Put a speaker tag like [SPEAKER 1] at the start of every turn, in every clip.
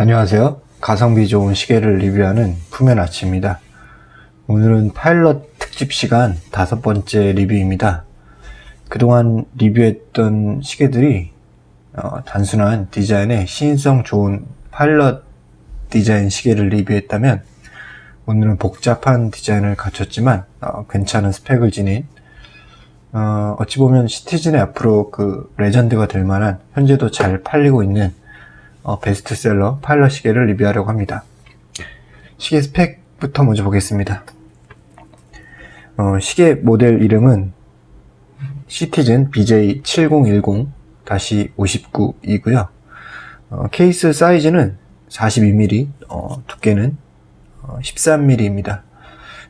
[SPEAKER 1] 안녕하세요. 가성비 좋은 시계를 리뷰하는 푸면아치입니다. 오늘은 파일럿 특집 시간 다섯 번째 리뷰입니다. 그동안 리뷰했던 시계들이 어, 단순한 디자인에 시인성 좋은 파일럿 디자인 시계를 리뷰했다면 오늘은 복잡한 디자인을 갖췄지만 어, 괜찮은 스펙을 지닌 어, 어찌 보면 시티즌의 앞으로 그 레전드가 될 만한 현재도 잘 팔리고 있는 어, 베스트셀러 파일럿 시계를 리뷰하려고 합니다. 시계 스펙부터 먼저 보겠습니다. 어, 시계 모델 이름은 시티즌 BJ7010-59이고요. 어, 케이스 사이즈는 42mm, 어, 두께는 13mm입니다.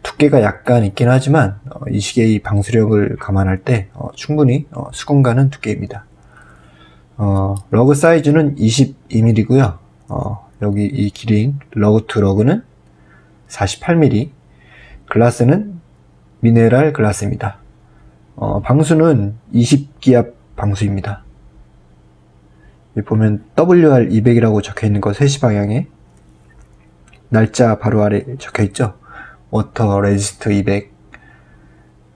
[SPEAKER 1] 두께가 약간 있긴 하지만 어, 이 시계의 방수력을 감안할 때 어, 충분히 어, 수긍 가는 두께입니다. 어, lug 사이즈는 22mm고요. 어, 여기 이 길이인 lug to lug는 48mm, 글라스는 미네랄 글라스입니다. 어, 방수는 20기압 방수입니다. 보면 WR200이라고 적혀 있는 거 3시 방향에 날짜 바로 아래 적혀 있죠. water resist 200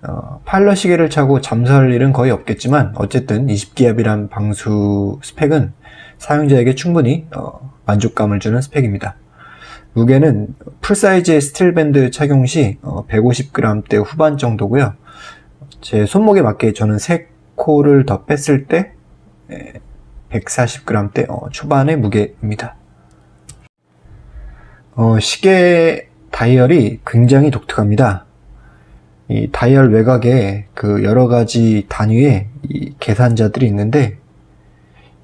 [SPEAKER 1] 어, 파일럿 시계를 차고 잠수할 일은 거의 없겠지만 어쨌든 20기압이란 방수 스펙은 사용자에게 충분히 어, 만족감을 주는 스펙입니다. 무게는 full size의 스틸밴드 착용 시 어, 150g대 후반 정도고요. 제 손목에 맞게 저는 3코를 더 뺐을 때 140g대 어, 초반의 무게입니다. 어, 시계 다이얼이 굉장히 독특합니다. 이 다이얼 외곽에 그 여러 가지 단위의 이 계산자들이 있는데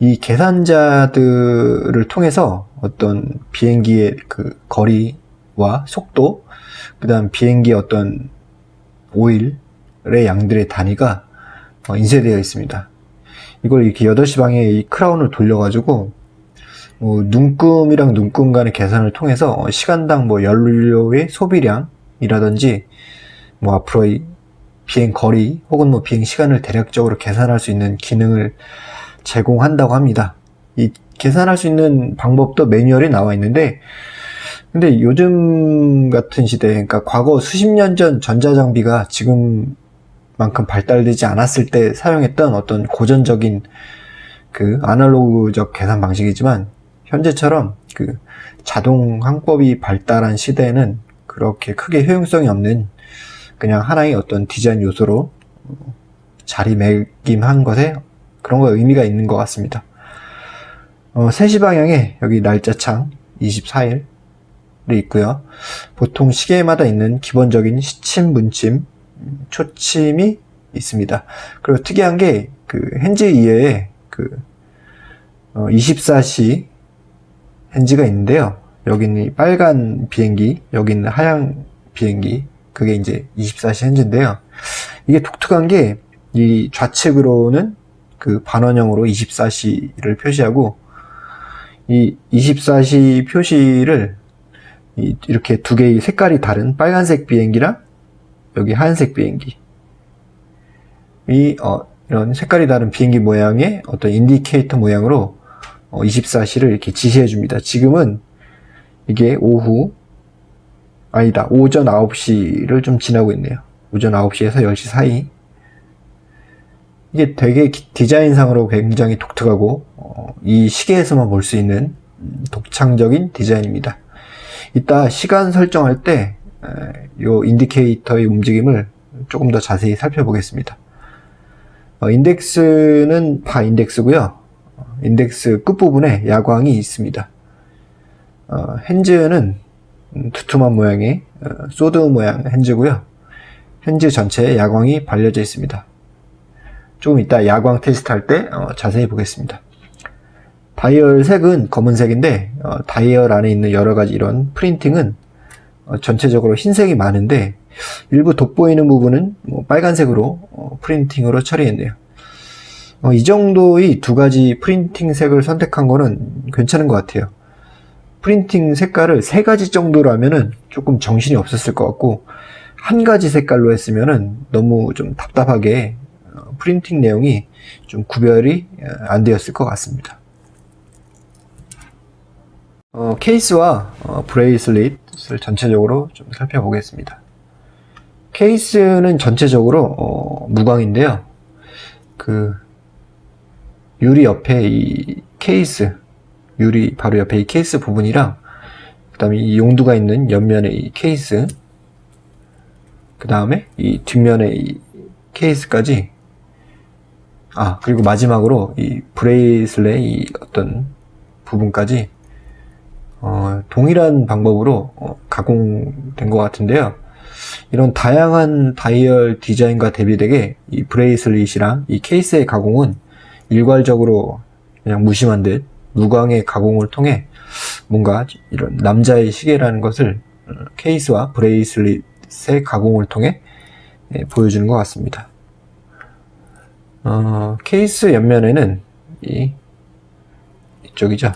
[SPEAKER 1] 이 계산자들을 통해서 어떤 비행기의 그 거리와 속도, 그 다음 비행기의 어떤 오일의 양들의 단위가 어, 인쇄되어 있습니다. 이걸 이렇게 8시 방에 이 크라운을 돌려 가지고 뭐 눈금이랑 눈금 간의 계산을 통해서 시간당 뭐 연료의 소비량이라든지 뭐 앞으로의 비행 거리 혹은 뭐 비행 시간을 대략적으로 계산할 수 있는 기능을 제공한다고 합니다. 이 계산할 수 있는 방법도 매뉴얼에 나와 있는데 근데 요즘 같은 시대 그러니까 과거 수십 년 전 전자장비가 지금만큼 발달되지 않았을 때 사용했던 어떤 고전적인 그 아날로그적 계산 방식이지만 현재처럼 그 자동 항법이 발달한 시대에는 그렇게 크게 효용성이 없는 그냥 하나의 어떤 디자인 요소로 자리매김한 것에 그런 거 의미가 있는 것 같습니다. 어, 3시 방향에 여기 날짜창 24일이 있고요. 보통 시계마다 있는 기본적인 시침, 문침, 초침이 있습니다. 그리고 특이한 게 그 핸즈 이외에 그 어, 24시 핸즈가 있는데요. 여기는 빨간 비행기, 여기는 하얀 비행기, 그게 이제 24시 핸즈인데요. 이게 독특한 게 이 좌측으로는 그 반원형으로 24시를 표시하고 이 24시 표시를 이렇게 두 개의 색깔이 다른 빨간색 비행기랑 여기 하얀색 비행기 이 어, 이런 색깔이 다른 비행기 모양의 어떤 인디케이터 모양으로 어, 24시를 이렇게 지시해 줍니다. 지금은 이게 오후 아니다 오전 9시를 좀 지나고 있네요. 오전 9시에서 10시 사이 이게 되게 디자인상으로 굉장히 독특하고 어, 이 시계에서만 볼 수 있는 독창적인 디자인입니다. 이따 시간 설정할 때 이 인디케이터의 움직임을 조금 더 자세히 살펴보겠습니다. 어, 인덱스는 바 인덱스고요. 인덱스 끝부분에 야광이 있습니다. 어, hands는 두툼한 모양의 어, sword 모양 hands고요. hands 전체에 야광이 발려져 있습니다. 조금 이따 야광 테스트 할때 어, 자세히 보겠습니다. 다이얼 색은 검은색인데 어, 다이얼 안에 있는 여러가지 이런 printing은 어, 전체적으로 흰색이 많은데 일부 돋보이는 부분은 뭐 빨간색으로 어, 프린팅으로 처리했네요. 어, 이 정도의 두 가지 프린팅 색을 선택한 거는 괜찮은 것 같아요. 프린팅 색깔을 세 가지 정도로 하면은 조금 정신이 없었을 것 같고 한 가지 색깔로 했으면은 너무 좀 답답하게 어, 프린팅 내용이 좀 구별이 어, 안 되었을 것 같습니다. 어, 케이스와 어, bracelet을 전체적으로 좀 살펴보겠습니다. 케이스는 전체적으로 어, 무광인데요. 그 유리 옆에 이 케이스 유리 바로 옆에 이 케이스 부분이랑 그 다음에 이 용두가 있는 옆면에 이 케이스 그 다음에 이 뒷면에 이 케이스까지 아 그리고 마지막으로 이 bracelet 이 어떤 부분까지 어, 동일한 방법으로 어, 가공된 것 같은데요. 이런 다양한 다이얼 디자인과 대비되게 이 bracelet이랑 이 케이스의 가공은 일괄적으로 그냥 무심한 듯 무광의 가공을 통해 뭔가 이런 남자의 시계라는 것을 어, 케이스와 bracelet의 가공을 통해 예, 보여주는 것 같습니다. 어, 케이스 옆면에는 이 이쪽이죠.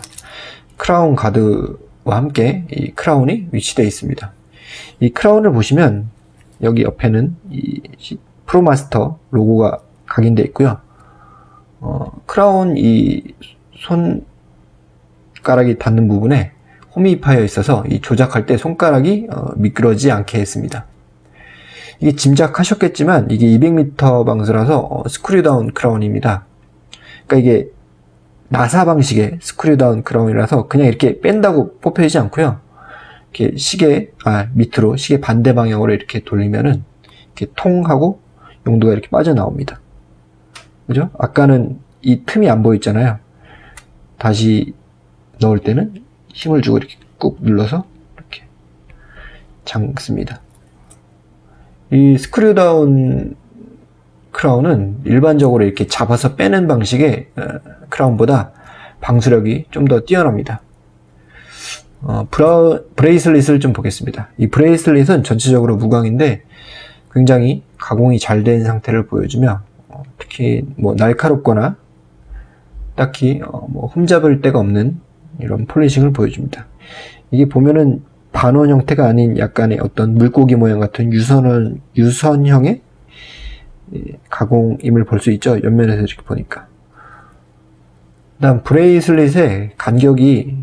[SPEAKER 1] crown guard와 함께 이 crown이 위치되어 있습니다. 이 crown을 보시면 여기 옆에는 이 프로마스터 로고가 각인되어 있고요. 어, 크라운 이 손가락이 닿는 부분에 홈이 파여 있어서 이 조작할 때 손가락이 어, 미끄러지지 않게 했습니다. 이게 짐작하셨겠지만 이게 200m 방수라서 어, screw-down crown입니다. 그러니까 이게 나사 방식의 screw-down crown이라서 그냥 이렇게 뺀다고 뽑혀지지 않고요. 이렇게 시계 아, 밑으로 시계 반대 방향으로 이렇게 돌리면은 이렇게 통하고 용두가 이렇게 빠져나옵니다. 그죠? 아까는 이 틈이 안 보였잖아요. 다시 넣을 때는 힘을 주고 이렇게 꾹 눌러서 이렇게 잠급니다. 이 screw-down crown은 일반적으로 이렇게 잡아서 빼는 방식의 어, crown보다 방수력이 좀 더 뛰어납니다. 어, bra, bracelet을 좀 보겠습니다. 이 bracelet은 전체적으로 무광인데 굉장히 가공이 잘 된 상태를 보여주며 어, 특히 뭐 날카롭거나 딱히 어, 뭐 흠잡을 데가 없는 이런 polishing을 보여줍니다. 이게 보면은 반원 형태가 아닌 약간의 어떤 물고기 모양 같은 유선을, 유선형의 가공임을 볼 수 있죠. 옆면에서 이렇게 보니까. 다음 bracelet의 간격이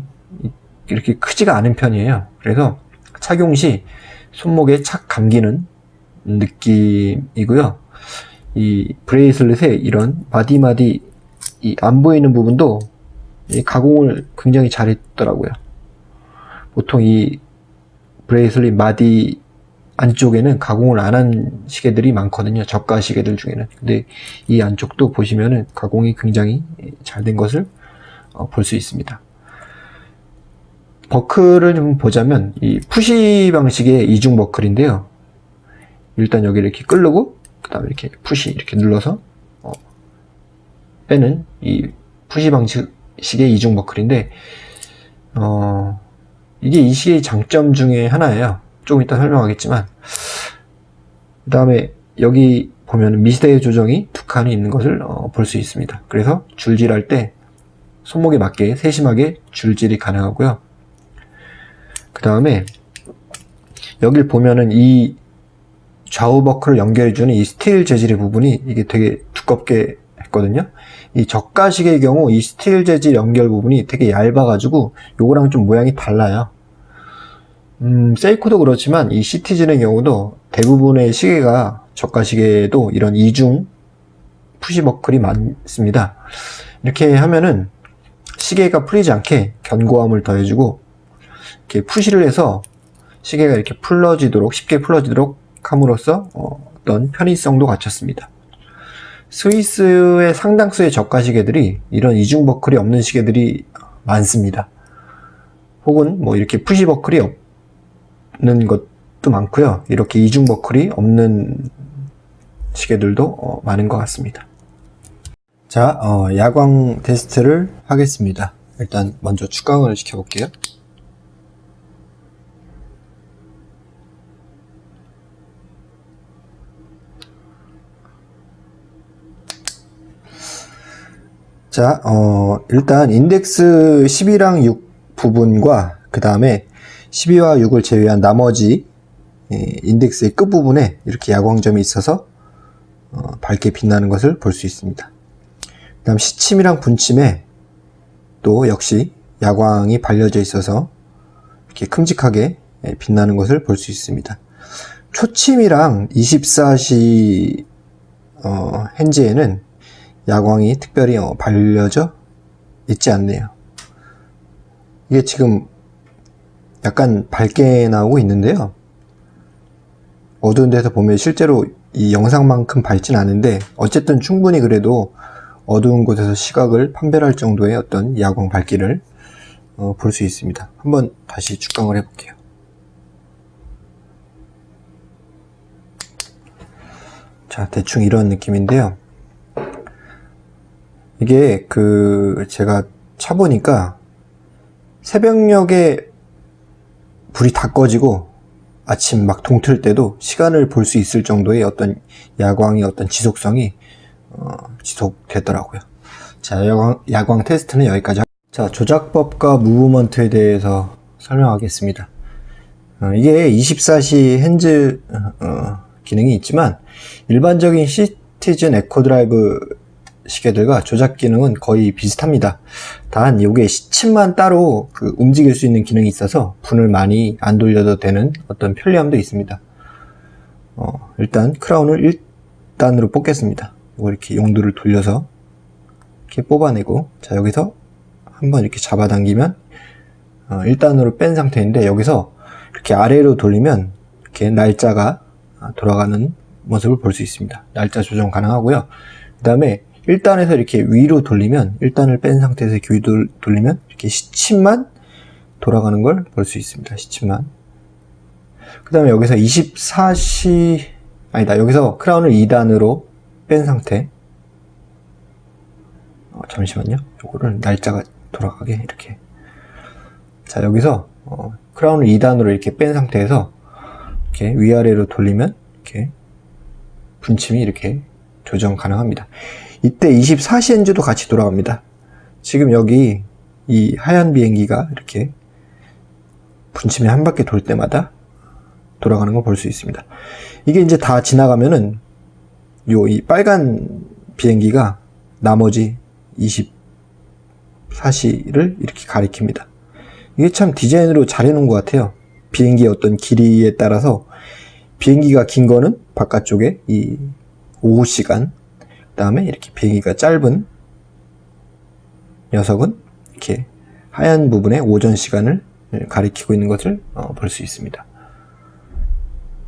[SPEAKER 1] 이렇게 크지가 않은 편이에요. 그래서 착용 시 손목에 착 감기는 느낌이고요. 이 bracelet의 이런 마디마디 안 보이는 부분도 가공을 굉장히 잘했더라고요. 보통 이 bracelet 마디 안쪽에는 가공을 안 한 시계들이 많거든요. 저가 시계들 중에는. 근데 이 안쪽도 보시면은 가공이 굉장히 잘 된 것을 어, 볼 수 있습니다. 버클을 좀 보자면 이 push 방식의 이중 버클인데요. 일단 여기 이렇게 끌르고 그 다음에 이렇게 push 이렇게 눌러서 어, 빼는 이 푸시 방식 의 이중 버클인데 어, 이게 이 시계의 장점 중에 하나예요. 조금 이따 설명하겠지만 그 다음에 여기 보면 미스대 조정이 두 칸이 있는 것을 어, 볼 수 있습니다. 그래서 줄질할 때 손목에 맞게 세심하게 줄질이 가능하고요. 그 다음에 여길 보면은 이 좌우 버클을 연결해주는 이 스틸 재질의 부분이 이게 되게 두껍게 했거든요. 이 저가 시계의 경우 이 스틸 재질 연결 부분이 되게 얇아가지고 요거랑 좀 모양이 달라요. 음, 세이코도 그렇지만 이 시티즌의 경우도 대부분의 시계가 저가 시계에도 이런 이중 push 버클이 많습니다. 이렇게 하면은 시계가 풀리지 않게 견고함을 더해주고 이렇게 푸시를 해서 시계가 이렇게 풀러지도록 쉽게 풀러지도록 함으로써 어, 어떤 편의성도 갖췄습니다. 스위스의 상당수의 저가 시계들이 이런 이중 버클이 없는 시계들이 많습니다. 혹은 뭐 이렇게 푸시 버클이 없 있는 것도 많고요. 이렇게 이중 버클이 없는 시계들도 어, 많은 것 같습니다. 자, 어, 야광 테스트를 하겠습니다. 일단 먼저 축광을 시켜볼게요. 자, 어, 일단 인덱스 12랑 6 부분과 그 다음에 12와 6을 제외한 나머지 예, 인덱스의 끝부분에 이렇게 야광점이 있어서 어, 밝게 빛나는 것을 볼 수 있습니다. 그 다음 시침이랑 분침에 또 역시 야광이 발려져 있어서 이렇게 큼직하게 예, 빛나는 것을 볼 수 있습니다. 초침이랑 24시 어, 핸즈에는 야광이 특별히 어, 발려져 있지 않네요. 이게 지금 약간 밝게 나오고 있는데요. 어두운 데서 보면 실제로 이 영상만큼 밝진 않은데 어쨌든 충분히 그래도 어두운 곳에서 시각을 판별할 정도의 어떤 야광 밝기를 어, 볼 수 있습니다. 한번 다시 축강을 해볼게요. 자, 대충 이런 느낌인데요. 이게 그 제가 차보니까 새벽녘에 불이 다 꺼지고 아침 막 동틀 때도 시간을 볼 수 있을 정도의 어떤 야광의 어떤 지속성이 어, 지속되더라고요. 자, 야광, 야광 테스트는 여기까지. 하... 자, 조작법과 무브먼트에 대해서 설명하겠습니다. 어, 이게 24시 hands 어, 기능이 있지만 일반적인 시티즌 Eco-Drive 시계들과 조작 기능은 거의 비슷합니다. 단 이게 시침만 따로 그 움직일 수 있는 기능이 있어서 분을 많이 안 돌려도 되는 어떤 편리함도 있습니다. 어, 일단 크라운을 1단으로 뽑겠습니다. 이렇게 용도를 돌려서 이렇게 뽑아내고 자 여기서 한번 이렇게 잡아당기면 어, 1단으로 뺀 상태인데 여기서 이렇게 아래로 돌리면 이렇게 날짜가 돌아가는 모습을 볼 수 있습니다. 날짜 조정 가능하고요. 그 다음에 1단에서 이렇게 위로 돌리면 1단을 뺀 상태에서 이렇게 위로 돌리면 이렇게 시침만 돌아가는 걸 볼 수 있습니다. 시침만. 그 다음에 여기서 24시 아니다. 여기서 크라운을 2단으로 뺀 상태. 어, 잠시만요. 요거를 날짜가 돌아가게 이렇게. 자 여기서 어, 크라운을 2단으로 이렇게 뺀 상태에서 이렇게 위아래로 돌리면 이렇게 분침이 이렇게 조정 가능합니다 이때 24시엔즈도 같이 돌아갑니다. 지금 여기 이 하얀 비행기가 이렇게 분침이 한 바퀴 돌 때마다 돌아가는 걸 볼 수 있습니다. 이게 이제 다 지나가면은 요 이 빨간 비행기가 나머지 24시를 이렇게 가리킵니다. 이게 참 디자인으로 잘 해놓은 것 같아요. 비행기의 어떤 길이에 따라서 비행기가 긴 거는 바깥쪽에 이 오후 시간 그 다음에 이렇게 비행기가 짧은 녀석은 이렇게 하얀 부분에 오전 시간을 가리키고 있는 것을 어, 볼 수 있습니다.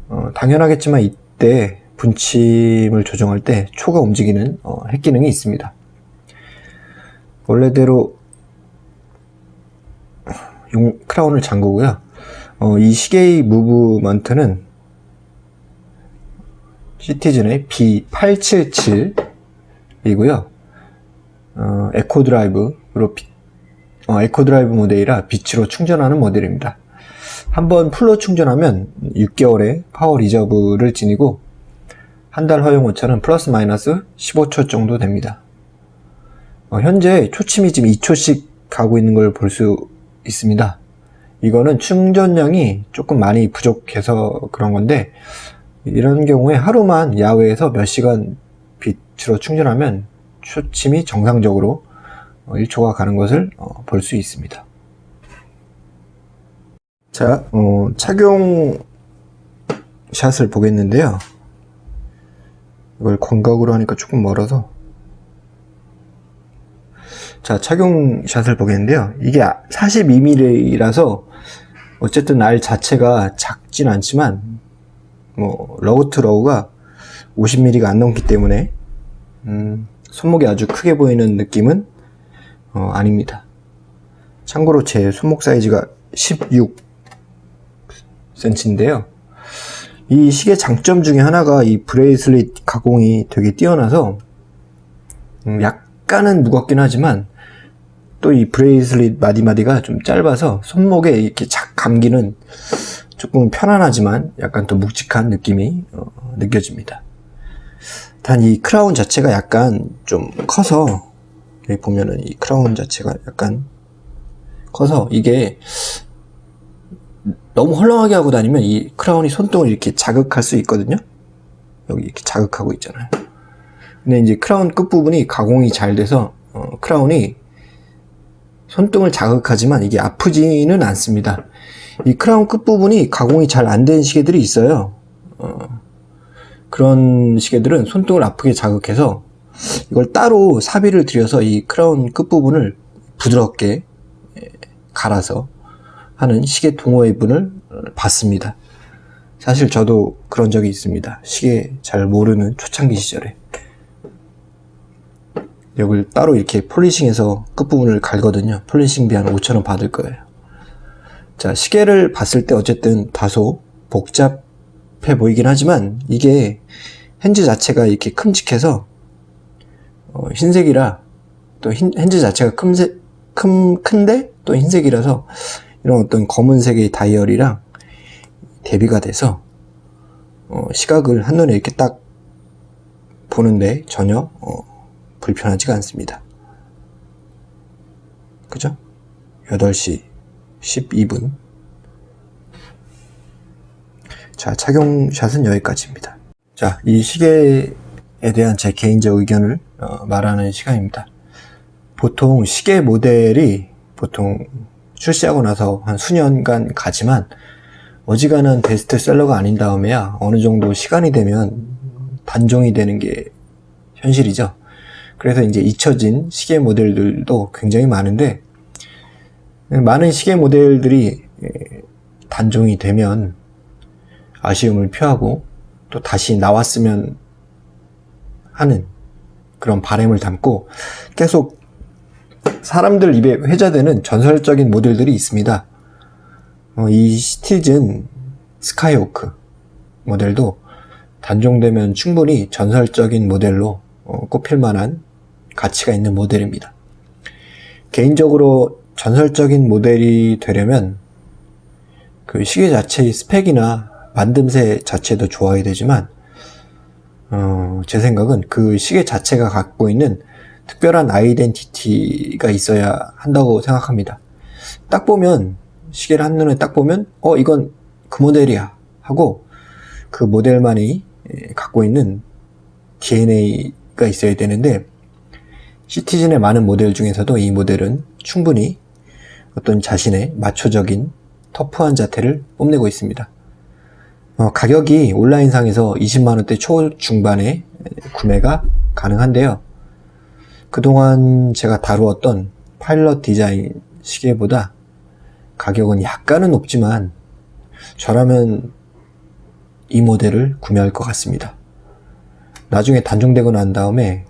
[SPEAKER 1] 어, 당연하겠지만 이때 분침을 조정할 때 초가 움직이는 어, 핵 기능이 있습니다. 원래대로 용 crown을 잠그고요. 어, 이 시계의 무브먼트는 시티즌의 B877 이고요. 어, Eco-Drive로 어, Eco-Drive 모델이라 빛으로 충전하는 모델입니다. 한번 full로 충전하면 6개월의 power reserve를 지니고 한 달 허용 오차는 플러스 마이너스 15초 정도 됩니다. 어, 현재 초침이 지금 2초씩 가고 있는 걸 볼 수 있습니다. 이거는 충전량이 조금 많이 부족해서 그런 건데 이런 경우에 하루만 야외에서 몇 시간 빛으로 충전하면 초침이 정상적으로 1초가 어, 가는 것을 어, 볼수 있습니다. 자, 어, 착용 샷을 보겠는데요. 이걸 광각으로 하니까 조금 멀어서 자, 착용 shot을 보겠는데요. 이게 42mm라서 어쨌든 알 자체가 작진 않지만 뭐 lug to lug가 50mm가 안 넘기 때문에 음, 손목이 아주 크게 보이는 느낌은 어, 아닙니다. 참고로 제 손목 사이즈가 16cm인데요. 이 시계 장점 중에 하나가 이 bracelet 가공이 되게 뛰어나서 음, 약간은 무겁긴 하지만 또 이 bracelet 마디마디가 좀 짧아서 손목에 이렇게 착 감기는 조금 편안하지만 약간 또 묵직한 느낌이 어, 느껴집니다. 단 이 크라운 자체가 약간 좀 커서 여기 보면은 이 크라운 자체가 약간 커서 이게 너무 헐렁하게 하고 다니면 이 crown이 손등을 이렇게 자극할 수 있거든요. 여기 이렇게 자극하고 있잖아요. 근데 이제 크라운 끝부분이 가공이 잘 돼서 어, crown이 손등을 자극하지만 이게 아프지는 않습니다. 이 크라운 끝부분이 가공이 잘 안 된 시계들이 있어요. 어, 그런 시계들은 손등을 아프게 자극해서 이걸 따로 사비를 들여서 이 크라운 끝부분을 부드럽게 예, 갈아서 하는 시계 동호회 분을 봤습니다. 사실 저도 그런 적이 있습니다. 시계 잘 모르는 초창기 시절에. 여기를 따로 이렇게 폴리싱해서 끝부분을 갈거든요. 폴리싱비 한 5천원 받을 거예요. 자, 시계를 봤을 때 어쨌든 다소 복잡 해 보이긴 하지만 이게 핸즈 자체가 이렇게 큼직해서 어, 흰색이라 또 흰, 핸즈 자체가 큼색, 큼, 큰데 또 흰색이라서 이런 어떤 검은색의 다이얼이랑 대비가 돼서 어, 시각을 한눈에 이렇게 딱 보는데 전혀 어, 불편하지가 않습니다. 그죠? 8시 12분 자 착용샷은 여기까지입니다. 자 이 시계에 대한 제 개인적 의견을 어, 말하는 시간입니다. 보통 시계 모델이 보통 출시하고 나서 한 수년간 가지만 어지간한 베스트셀러가 아닌 다음에야 어느 정도 시간이 되면 단종이 되는 게 현실이죠. 그래서 이제 잊혀진 시계 모델들도 굉장히 많은데 많은 시계 모델들이 단종이 되면 아쉬움을 표하고 또 다시 나왔으면 하는 그런 바램을 담고 계속 사람들 입에 회자되는 전설적인 모델들이 있습니다. 어, 이 시티즌 스카이호크 모델도 단종되면 충분히 전설적인 모델로 어, 꼽힐 만한 가치가 있는 모델입니다. 개인적으로 전설적인 모델이 되려면 그 시계 자체의 스펙이나 만듦새 자체도 좋아야 되지만 어, 제 생각은 그 시계 자체가 갖고 있는 특별한 아이덴티티가 있어야 한다고 생각합니다. 딱 보면 시계를 한눈에 딱 보면 어 이건 그 모델이야 하고 그 모델만이 갖고 있는 DNA가 있어야 되는데 시티즌의 많은 모델 중에서도 이 모델은 충분히 어떤 자신의 마초적인 터프한 자태를 뽐내고 있습니다. 어, 가격이 온라인상에서 20만원대 초중반에 구매가 가능한데요. 그동안 제가 다루었던 파일럿 디자인 시계보다 가격은 약간은 높지만 저라면 이 모델을 구매할 것 같습니다. 나중에 단종되고 난 다음에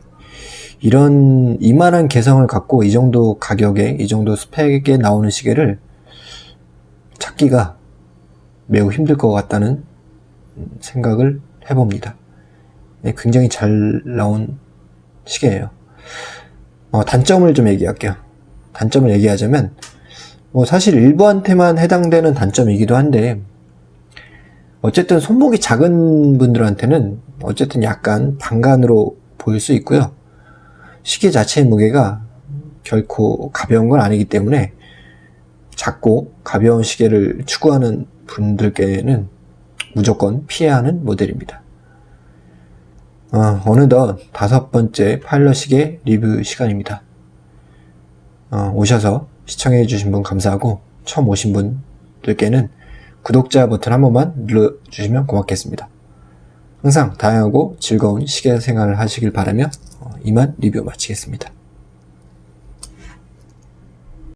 [SPEAKER 1] 이런 이만한 개성을 갖고 이 정도 가격에 이 정도 스펙에 나오는 시계를 찾기가 매우 힘들 것 같다는 생각을 해봅니다. 네, 굉장히 잘 나온 시계예요. 어, 단점을 좀 얘기할게요. 단점을 얘기하자면 뭐 사실 일부한테만 해당되는 단점이기도 한데 어쨌든 손목이 작은 분들한테는 어쨌든 약간 방간으로 보일 수 있고요. 시계 자체의 무게가 결코 가벼운 건 아니기 때문에 작고 가벼운 시계를 추구하는 분들께는 무조건 피해야 하는 모델입니다. 어, 어느덧 다섯 번째 파일럿 시계 리뷰 시간입니다. 어, 오셔서 시청해 주신 분 감사하고 처음 오신 분들께는 구독자 버튼 한 번만 눌러주시면 고맙겠습니다. 항상 다양하고 즐거운 시계 생활을 하시길 바라며 어, 이만 리뷰 마치겠습니다.